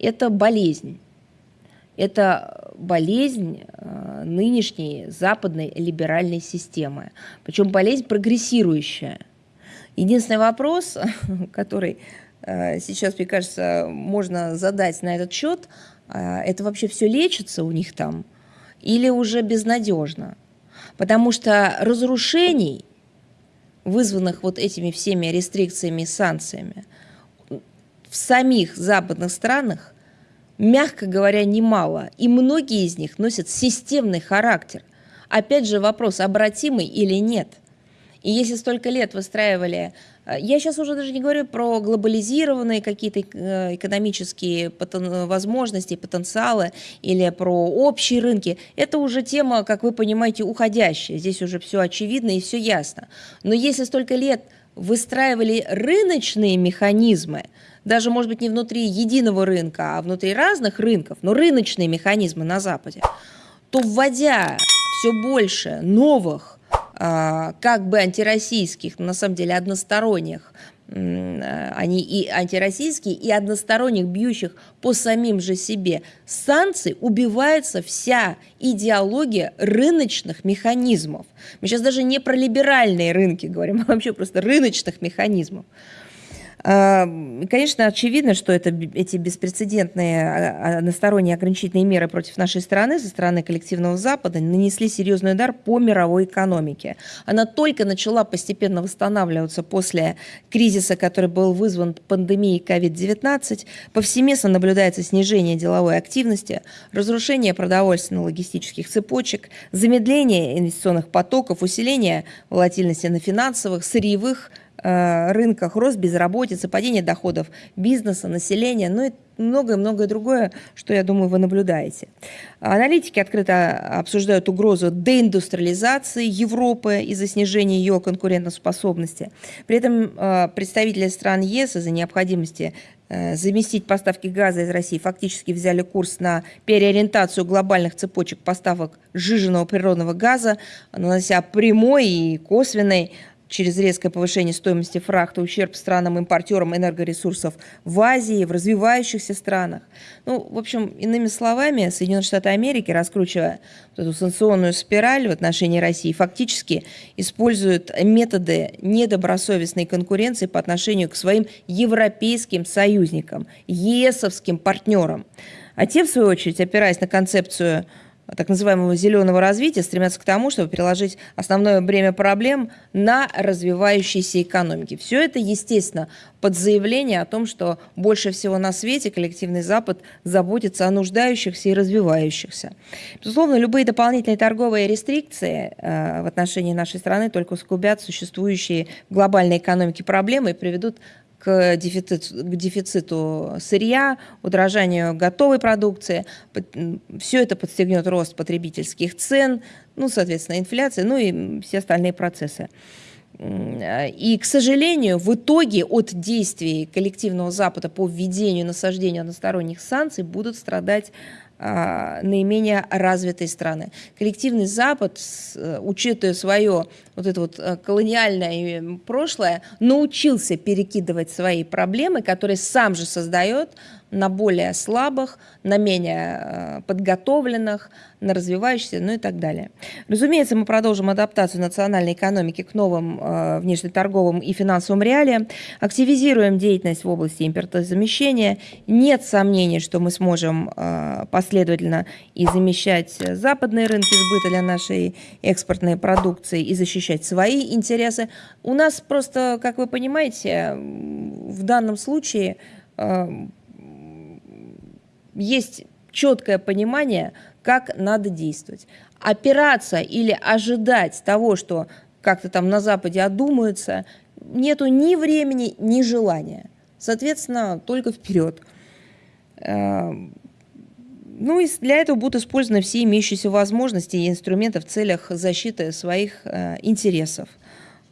это болезнь. Это болезнь э, нынешней западной либеральной системы. Причем болезнь прогрессирующая. Единственный вопрос, который э, сейчас, мне кажется, можно задать на этот счет, э, это вообще все лечится у них там или уже безнадежно? Потому что разрушений, вызванных вот этими всеми рестрикциями и санкциями, в самих западных странах, мягко говоря, немало. И многие из них носят системный характер. Опять же вопрос, обратимый или нет. И если столько лет выстраивали Э, я сейчас уже даже не говорю про глобализированные какие-то э, экономические возможности, потенциалы или про общие рынки. Это уже тема, как вы понимаете, уходящая. Здесь уже все очевидно и все ясно. Но если столько лет выстраивали рыночные механизмы, даже, может быть, не внутри единого рынка, а внутри разных рынков, но рыночные механизмы на Западе, то вводя все больше новых а, как бы антироссийских, но на самом деле односторонних, они и антироссийские, и односторонних, бьющих по самим же себе санкций, убивается вся идеология рыночных механизмов. Мы сейчас даже не про либеральные рынки говорим, а вообще просто рыночных механизмов. Конечно, очевидно, что это, эти беспрецедентные а, а, односторонние ограничительные меры против нашей страны со стороны коллективного Запада нанесли серьезный удар по мировой экономике. Она только начала постепенно восстанавливаться после кризиса, который был вызван пандемией COVID-19. Повсеместно наблюдается снижение деловой активности, разрушение продовольственно-логистических цепочек, замедление инвестиционных потоков, усиление волатильности на финансовых, сырьевых, рынках, рост безработицы, падение доходов бизнеса, населения, ну и многое-многое другое, что, я думаю, вы наблюдаете. Аналитики открыто обсуждают угрозу деиндустриализации Европы из-за снижения ее конкурентоспособности. При этом э, представители стран ЕС из-за необходимости э, заместить поставки газа из России фактически взяли курс на переориентацию глобальных цепочек поставок сжиженного природного газа, нанося прямой и косвенный через резкое повышение стоимости фрахта ущерб странам-импортерам энергоресурсов в Азии, в развивающихся странах. Ну, в общем, иными словами, Соединенные Штаты Америки, раскручивая вот эту санкционную спираль в отношении России, фактически используют методы недобросовестной конкуренции по отношению к своим европейским союзникам, ЕСовским партнерам. А те, в свою очередь, опираясь на концепцию так называемого зеленого развития стремятся к тому, чтобы переложить основное бремя проблем на развивающиеся экономики. Все это, естественно, под заявление о том, что больше всего на свете коллективный Запад заботится о нуждающихся и развивающихся. Безусловно, любые дополнительные торговые рестрикции э, в отношении нашей страны только усугубят существующие в глобальной экономике проблемы и приведут к дефициту, к дефициту сырья, удорожанию готовой продукции. Все это подстегнет рост потребительских цен, ну, соответственно, инфляция, ну и все остальные процессы. И, к сожалению, в итоге от действий коллективного Запада по введению насаждению односторонних санкций будут страдать наименее развитые страны. Коллективный Запад, э, учитывая свое вот это вот э, колониальное прошлое, научился перекидывать свои проблемы, которые сам же создает на более слабых, на менее э, подготовленных, на развивающихся, ну и так далее. Разумеется, мы продолжим адаптацию национальной экономики к новым э, внешнеторговым и финансовым реалиям, активизируем деятельность в области импортозамещения. Нет сомнений, что мы сможем э, последовательно и замещать западные рынки сбыта для нашей экспортной продукции и защищать свои интересы. У нас просто, как вы понимаете, в данном случае есть четкое понимание, как надо действовать. Опираться или ожидать того, что как-то там на Западе одумаются, нету ни времени, ни желания. Соответственно, только вперед. Эм, ну и для этого будут использованы все имеющиеся возможности и инструменты в целях защиты своих э, интересов.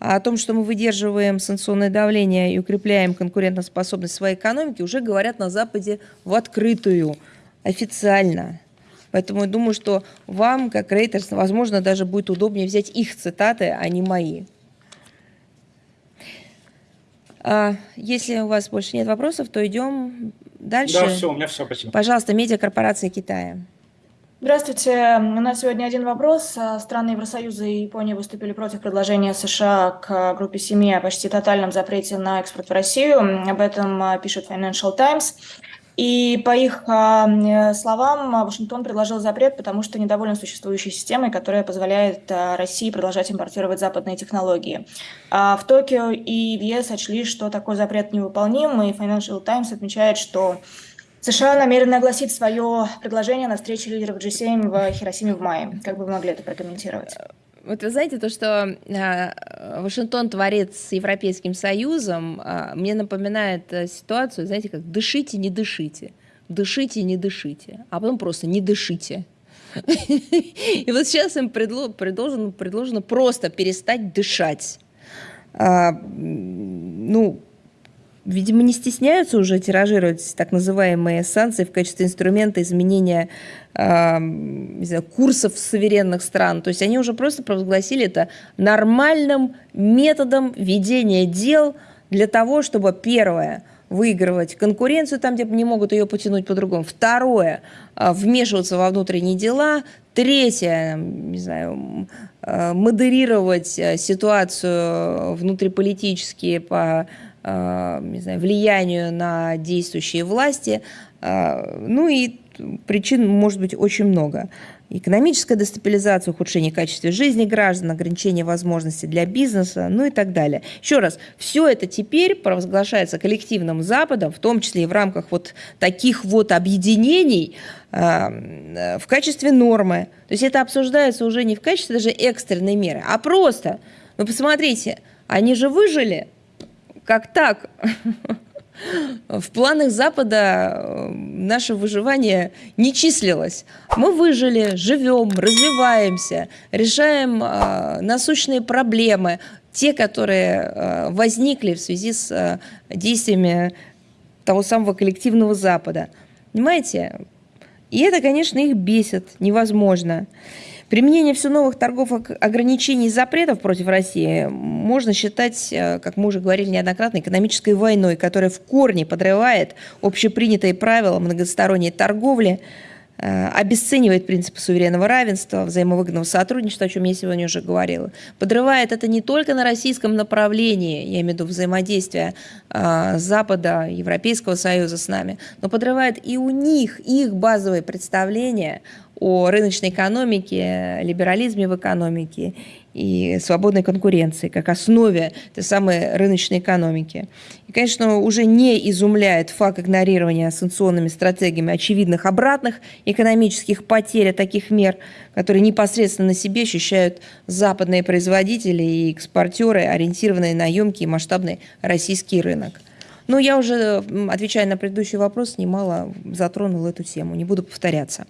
А о том, что мы выдерживаем санкционное давление и укрепляем конкурентоспособность своей экономики, уже говорят на Западе в открытую, официально. Поэтому я думаю, что вам, как рейтерс, возможно, даже будет удобнее взять их цитаты, а не мои. А, если у вас больше нет вопросов, то идем дальше. Да, все, у меня все, спасибо. Пожалуйста, медиакорпорация Китая. Здравствуйте. У нас сегодня один вопрос. Страны Евросоюза и Япония выступили против предложения США к группе семи о почти тотальном запрете на экспорт в Россию. Об этом пишет Financial Times. И по их а, словам, Вашингтон предложил запрет, потому что недоволен существующей системой, которая позволяет а, России продолжать импортировать западные технологии. А в Токио и в ЕС сочли, что такой запрет невыполним, и Financial Times отмечает, что США намерены огласить свое предложение на встрече лидеров G7 в Хиросиме в мае. Как бы вы могли это прокомментировать? Вот вы знаете, то, что э, Вашингтон творит с Европейским Союзом, э, мне напоминает э, ситуацию, знаете, как «дышите, не дышите», «дышите, не дышите», а потом просто «не дышите». И вот сейчас им предложено, просто перестать дышать. А, ну, видимо, не стесняются уже тиражировать так называемые санкции в качестве инструмента изменения э, знаю, курсов суверенных стран. То есть они уже просто провозгласили это нормальным методом ведения дел для того, чтобы, первое, выигрывать конкуренцию там, где не могут ее потянуть по-другому. Второе, а, вмешиваться во внутренние дела. Третье, не знаю, а, модерировать э, ситуацию внутриполитически по не знаю, влиянию на действующие власти. Э, ну и причин может быть очень много. Экономическая дестабилизация, ухудшение качества жизни граждан, ограничение возможностей для бизнеса, ну и так далее. Еще раз, все это теперь провозглашается коллективным Западом, в том числе и в рамках вот таких вот объединений э, в качестве нормы. То есть это обсуждается уже не в качестве даже экстренной меры, а просто, вы посмотрите, они же выжили, как так? В планах Запада э, наше выживание не числилось. Мы выжили, живем, развиваемся, решаем э, насущные проблемы, те, которые э, возникли в связи с действиями того самого коллективного Запада. Понимаете? И это, конечно, их бесит невозможно. Применение все новых торговых ограничений и запретов против России можно считать, э, как мы уже говорили неоднократно, экономической войной, которая в корне подрывает общепринятые правила многосторонней торговли, обесценивает принципы суверенного равенства, взаимовыгодного сотрудничества, о чем я сегодня уже говорила. Подрывает это не только на российском направлении, я имею в виду взаимодействие э, Запада, Европейского Союза с нами, но подрывает и у них их базовые представления о рыночной экономике, либерализме в экономике и свободной конкуренции как основе этой самой рыночной экономики. И, конечно, уже не изумляет факт игнорирования санкционными стратегиями очевидных обратных экономических потерь таких мер, которые непосредственно на себе ощущают западные производители и экспортеры, ориентированные на емкий и масштабный российский рынок. Но я уже, отвечая на предыдущий вопрос, немало затронула эту тему, не буду повторяться.